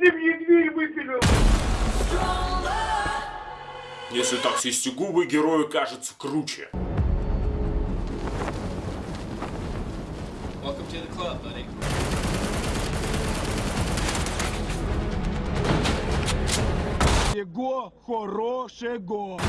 ты мне дверь выпилил? Если так свести губы, герою кажется круче. Welcome to the club, buddy. Всего хорошего.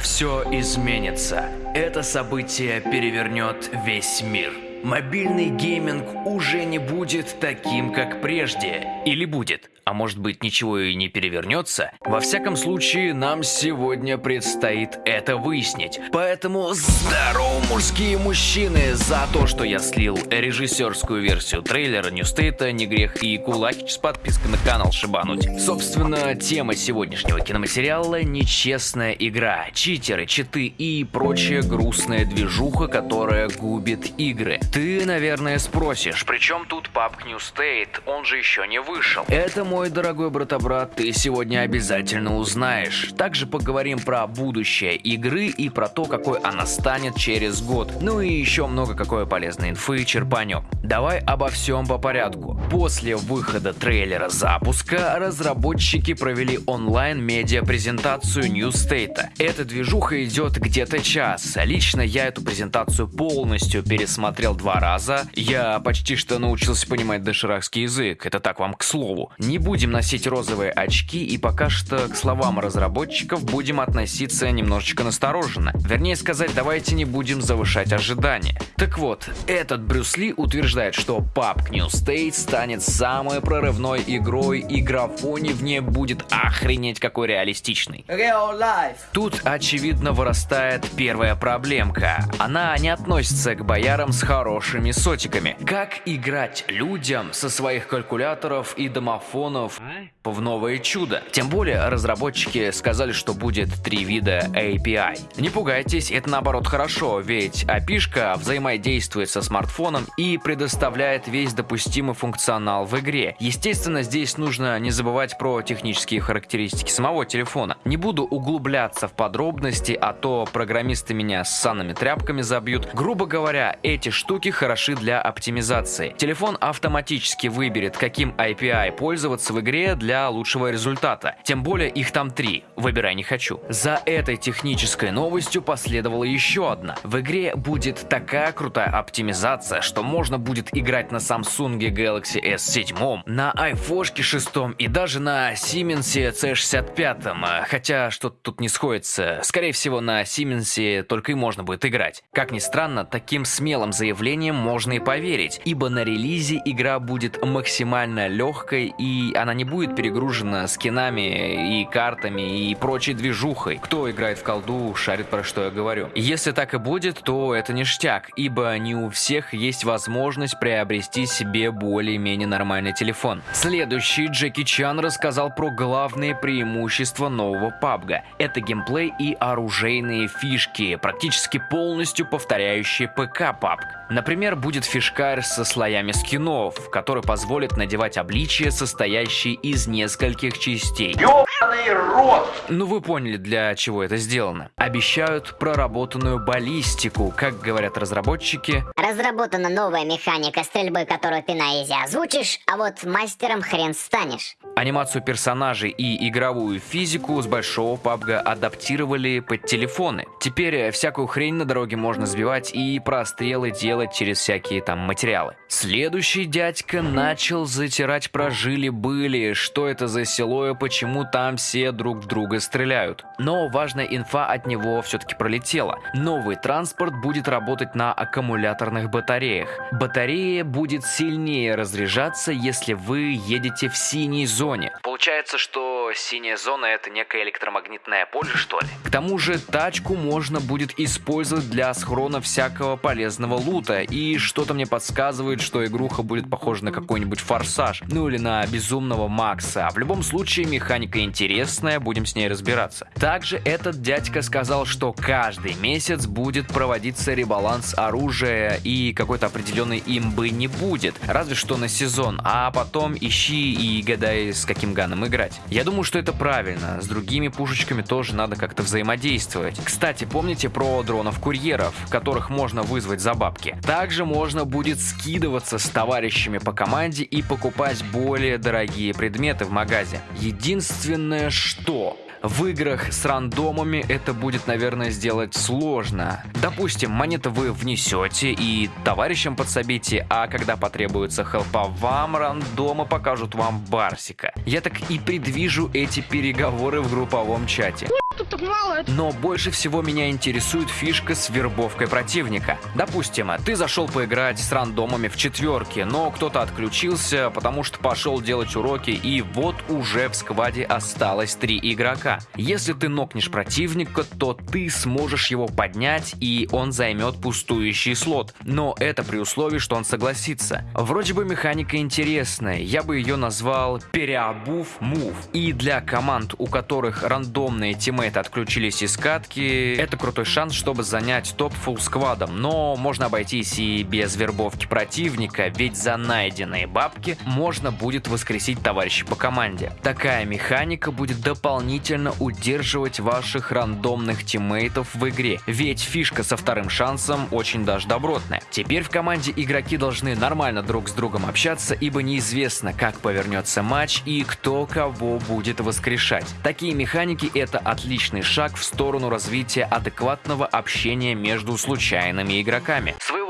Все изменится. Это событие перевернет весь мир. Мобильный гейминг уже не будет таким, как прежде. Или будет? А может быть ничего и не перевернется? Во всяком случае, нам сегодня предстоит это выяснить. Поэтому здорово, мужские мужчины! За то, что я слил режиссерскую версию трейлера Ньюстейта, не грех и кулакич с подпиской на канал шибануть. Собственно, тема сегодняшнего киноматериала – нечестная игра, читеры, читы и прочая грустная движуха, которая губит игры. Ты, наверное, спросишь, при чем тут New State? Он же еще не вышел. Это, мой дорогой брата-брат, ты сегодня обязательно узнаешь. Также поговорим про будущее игры и про то, какой она станет через год. Ну и еще много какой полезной инфы черпанем. Давай обо всем по порядку. После выхода трейлера запуска разработчики провели онлайн медиа-презентацию New State. Эта движуха идет где-то час. Лично я эту презентацию полностью пересмотрел два раза. Я почти что научился понимать доширакский язык. Это так вам к слову. Не будем носить розовые очки и пока что к словам разработчиков будем относиться немножечко настороженно. Вернее сказать, давайте не будем завышать ожидания. Так вот, этот Брюс Ли утверждает, что PUBG New State станет самой прорывной игрой и графоне в ней будет охренеть какой реалистичный. Real life. Тут, очевидно, вырастает первая проблемка. Она не относится к боярам с хорошими сотиками. Как играть людям со своих калькуляторов и домофонов в новое чудо? Тем более, разработчики сказали, что будет три вида API. Не пугайтесь, это наоборот хорошо, ведь API взаимодействует со смартфоном и предоставляет весь допустимый функционал в игре. Естественно, здесь нужно не забывать про технические характеристики самого телефона. Не буду углубляться в подробности, а то программисты меня с санными тряпками забьют. Грубо говоря, эти штуки хороши для оптимизации. Телефон автоматически выберет, каким API пользоваться в игре для лучшего результата. Тем более их там три. Выбирай не хочу. За этой технической новостью последовала еще одна. В игре будет такая крутая оптимизация, что можно будет играть на Samsung Galaxy S7, на iPhone 6 и даже на Siemens C65. Хотя что-то тут не сходится. Скорее всего, на Siemens только и можно будет играть. Как ни странно, таким смелым заявлением можно и поверить, ибо на релизе игра будет максимально легкой и она не будет перегружена скинами и картами и прочей движухой. Кто играет в колду, шарит про что я говорю. Если так и будет, то это ништяк, ибо не у всех есть возможность приобрести себе более-менее нормальный телефон. Следующий Джеки Чан рассказал про главные преимущества нового PUBG. Это геймплей и оружейные фишки, практически полностью повторяющие ПК PUBG. Например, будет фишкарь со слоями скинов, который позволит надевать обличия, состоящие из нескольких частей. Ёбаный рот! Ну вы поняли, для чего это сделано. Обещают проработанную баллистику, как говорят разработчики. Разработана новая механика стрельбы, которую ты на изи озвучишь, а вот мастером хрен станешь. Анимацию персонажей и игровую физику с большого PUBG адаптировали под телефоны. Теперь всякую хрень на дороге можно сбивать и прострелы делать через всякие там материалы. Следующий дядька начал затирать про жили-были, что это за село и почему там все друг в друга стреляют. Но важная инфа от него все-таки пролетела. Новый транспорт будет работать на аккумуляторных батареях. Батарея будет сильнее разряжаться, если вы едете в синей зоне. Получается, что синяя зона это некое электромагнитное поле, что ли? К тому же тачку можно будет использовать для схрона всякого полезного лута. Круто, и что-то мне подсказывает, что игруха будет похожа на какой-нибудь форсаж, ну или на безумного Макса. В любом случае, механика интересная, будем с ней разбираться. Также этот дядька сказал, что каждый месяц будет проводиться ребаланс оружия и какой-то определенной имбы не будет, разве что на сезон, а потом ищи и гадай с каким ганом играть. Я думаю, что это правильно, с другими пушечками тоже надо как-то взаимодействовать. Кстати, помните про дронов-курьеров, которых можно вызвать за бабки? Также можно будет скидываться с товарищами по команде и покупать более дорогие предметы в магазе. Единственное, что в играх с рандомами это будет, наверное, сделать сложно. Допустим, монеты вы внесете и товарищам подсобите, а когда потребуется хелпа вам, рандомы покажут вам Барсика. Я так и предвижу эти переговоры в групповом чате. Но больше всего меня интересует фишка с вербовкой противника. Допустим, ты зашел поиграть с рандомами в четверке, но кто-то отключился, потому что пошел делать уроки, и вот уже в скваде осталось три игрока. Если ты нокнешь противника, то ты сможешь его поднять, и он займет пустующий слот. Но это при условии, что он согласится. Вроде бы механика интересная, я бы ее назвал переобув мув. И для команд, у которых рандомные тиммейты отключились из катки, это крутой шанс, чтобы занять топ фулл сквадом. Но можно обойтись и без вербовки противника, ведь за найденные бабки можно будет воскресить товарища по команде. Такая механика будет дополнительно удерживать ваших рандомных тиммейтов в игре, ведь фишка со вторым шансом очень даже добротная. Теперь в команде игроки должны нормально друг с другом общаться, ибо неизвестно, как повернется матч и кто кого будет воскрешать. Такие механики это отличный шаг в сторону развития адекватного общения между случайными игроками. Рода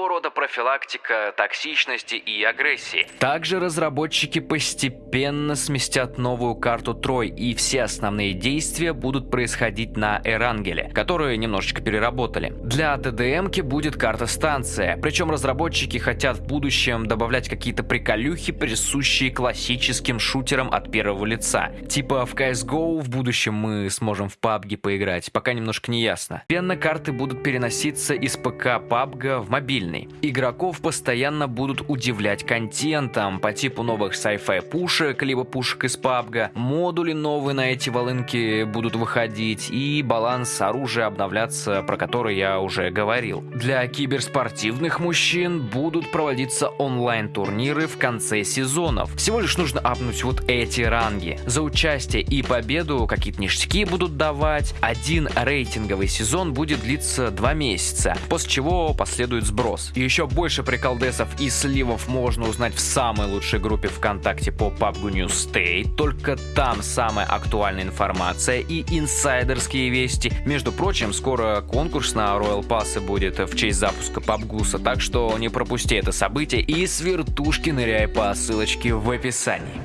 профилактика токсичности и агрессии. Также разработчики постепенно сместят новую карту Трой, и все основные действия будут происходить на Эрангеле, которые немножечко переработали. Для ДДМки будет карта-станция, причем разработчики хотят в будущем добавлять какие-то приколюхи, присущие классическим шутерам от первого лица. Типа в CSGO в будущем мы сможем в PUBG поиграть, пока немножко не ясно. Пенно-карты будут переноситься из ПК PUBG в мобильный. Игроков постоянно будут удивлять контентом по типу новых sci-fi пушек, либо пушек из PUBG, модули новые на эти волынки будут выходить и баланс оружия обновляться, про который я уже говорил. Для киберспортивных мужчин будут проводиться онлайн-турниры в конце сезонов. Всего лишь нужно апнуть вот эти ранги. За участие и победу какие-то ништяки будут давать. Один рейтинговый сезон будет длиться два месяца, после чего последует сброс. И еще больше приколдесов и сливов можно узнать в самой лучшей группе ВКонтакте по PUBG New State. Только там самая актуальная информация и инсайдерские вести. Между прочим, скоро конкурс на Royal Pass будет в честь запуска PUBGUSа, так что не пропусти это событие и с вертушки ныряй по ссылочке в описании.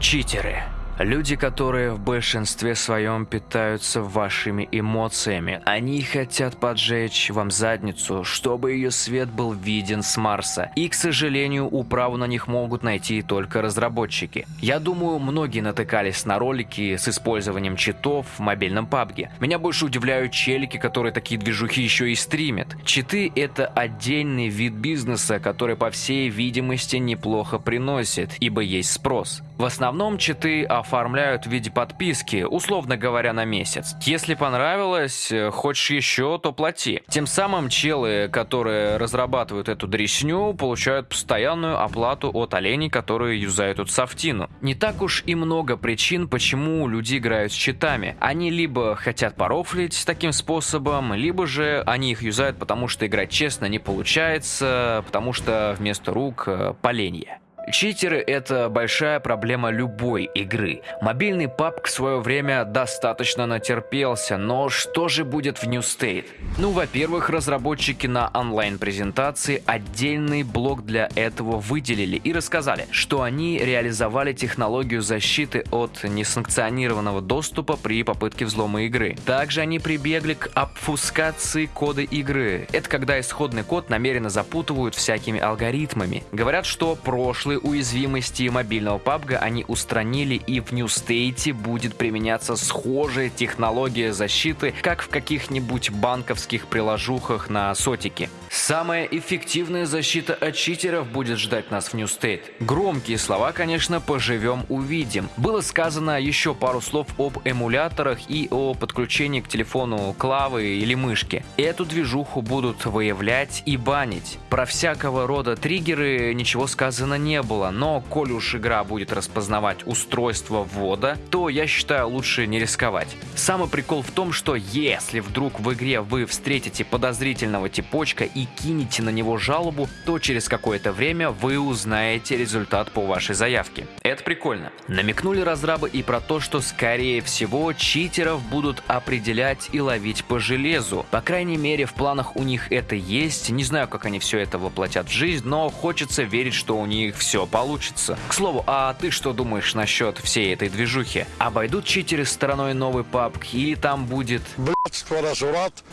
Читеры. Люди, которые в большинстве своем питаются вашими эмоциями. Они хотят поджечь вам задницу, чтобы ее свет был виден с Марса. И, к сожалению, управу на них могут найти только разработчики. Я думаю, многие натыкались на ролики с использованием читов в мобильном PUBG. Меня больше удивляют челики, которые такие движухи еще и стримят. Читы — это отдельный вид бизнеса, который, по всей видимости, неплохо приносит, ибо есть спрос. В основном читы оформляют в виде подписки, условно говоря, на месяц. Если понравилось, э, хочешь еще, то плати. Тем самым челы, которые разрабатывают эту дресню, получают постоянную оплату от оленей, которые юзают эту софтину. Не так уж и много причин, почему люди играют с читами. Они либо хотят порофлить таким способом, либо же они их юзают, потому что играть честно не получается, потому что вместо рук э, поленья. Читеры — это большая проблема любой игры. Мобильный PUBG в свое время достаточно натерпелся, но что же будет в New State? Ну, во-первых, разработчики на онлайн-презентации отдельный блок для этого выделили и рассказали, что они реализовали технологию защиты от несанкционированного доступа при попытке взлома игры. Также они прибегли к обфускации кода игры. Это когда исходный код намеренно запутывают всякими алгоритмами. Говорят, что прошлый прошлые уязвимости мобильного PUBG они устранили и в New State будет применяться схожая технология защиты, как в каких-нибудь банковских приложухах на сотике. Самая эффективная защита от читеров будет ждать нас в New State. Громкие слова, конечно, поживем увидим. Было сказано еще пару слов об эмуляторах и о подключении к телефону клавы или мышки. Эту движуху будут выявлять и банить. Про всякого рода триггеры ничего сказано не было, но коль уж игра будет распознавать устройство ввода, то я считаю лучше не рисковать. Самый прикол в том, что если вдруг в игре вы встретите подозрительного типочка и кинете на него жалобу, то через какое-то время вы узнаете результат по вашей заявке. Это прикольно. Намекнули разрабы и про то, что скорее всего читеров будут определять и ловить по железу. По крайней мере в планах у них это есть. Не знаю, как они все это воплотят в жизнь, но хочется верить, что у них все получится. К слову, а ты что думаешь насчет всей этой движухи? Обойдут читеры стороной новый PUBG или там будет...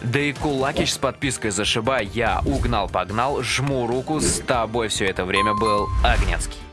Да и Кулакич с подпиской зашибай, я угнал-погнал, жму руку, с тобой все это время был Огнецкий.